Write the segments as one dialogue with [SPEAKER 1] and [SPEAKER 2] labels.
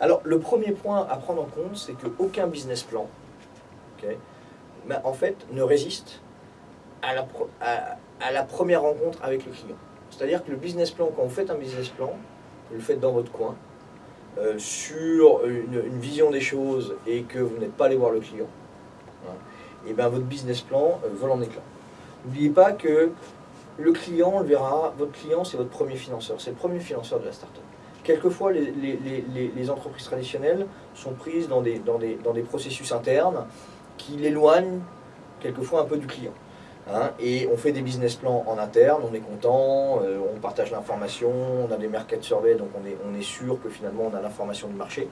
[SPEAKER 1] Alors, le premier point à prendre en compte, c'est qu'aucun business plan, ne résiste à la, première rencontre avec le client. C'est-à-dire que le business plan, quand vous faites un business plan, vous le faites dans votre coin, euh, sur une, vision des choses et que vous n'êtes pas allé voir le client, et bien votre business plan euh, vole en éclats. N'oubliez pas que le client, le verra, votre client c'est votre premier financeur, c'est le premier financeur de la startup. Quelquefois, les, entreprises traditionnelles sont prises dans des, processus internes qui l'éloignent quelquefois un peu du client. hein. et on fait des business plans en interne, on est content, euh, on partage l'information, on a des market surveys, donc on est, sûr que finalement on a l'information du marché.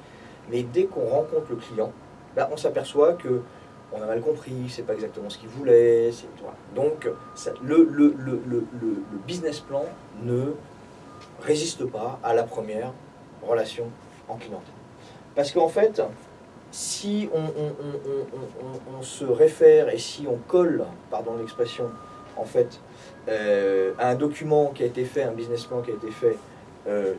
[SPEAKER 1] Mais dès qu'on rencontre le client, là on s'aperçoit que on a mal compris, c'est pas exactement ce qu'il voulait. Donc le business plan ne résiste pas à la première relation en clientèle. Parce qu'en fait, si on, se réfère et si on colle, pardon l'expression, en fait, euh, à un document qui a été fait, un business plan qui a été fait, euh,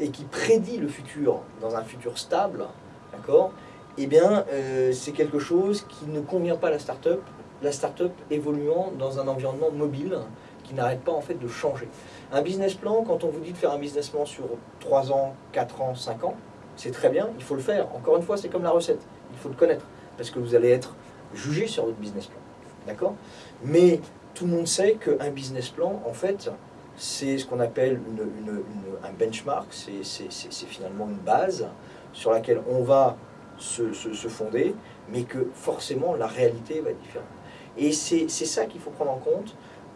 [SPEAKER 1] et qui prédit le futur dans un futur stable, d'accord Eh bien, euh, c'est quelque chose qui ne convient pas à la start-up, la start-up évoluant dans un environnement mobile qui n'arrête pas en fait de changer. Un business plan, quand on vous dit de faire un business plan sur 3 ans, 4 ans, 5 ans, c'est très bien, il faut le faire. Encore une fois, c'est comme la recette, il faut le connaître, parce que vous allez être jugé sur votre business plan. D'accord? Mais tout le monde sait qu'un business plan, en fait, c'est ce qu'on appelle un benchmark, c'est finalement une base sur laquelle on va se, se- fonder, mais que forcément la réalité va être différente. Et c'est ça qu'il faut prendre en compte.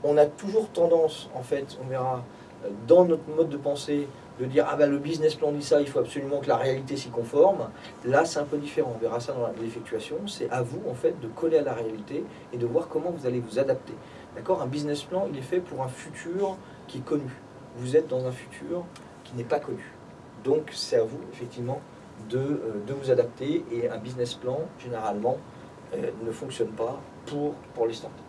[SPEAKER 1] On a toujours tendance, en fait, on verra, euh, dans notre mode de pensée, de dire ah ben le business plan dit ça, il faut absolument que la réalité s'y conforme. Là, c'est un peu différent. On verra ça dans l'effectuation. C'est à vous en fait de coller à la réalité et de voir comment vous allez vous adapter. D'accord? Un business plan, il est fait pour un futur qui est connu. Vous êtes dans un futur qui n'est pas connu. Donc, c'est à vous effectivement de, euh, vous adapter. Et un business plan, généralement, euh, ne fonctionne pas pour, pour les startups.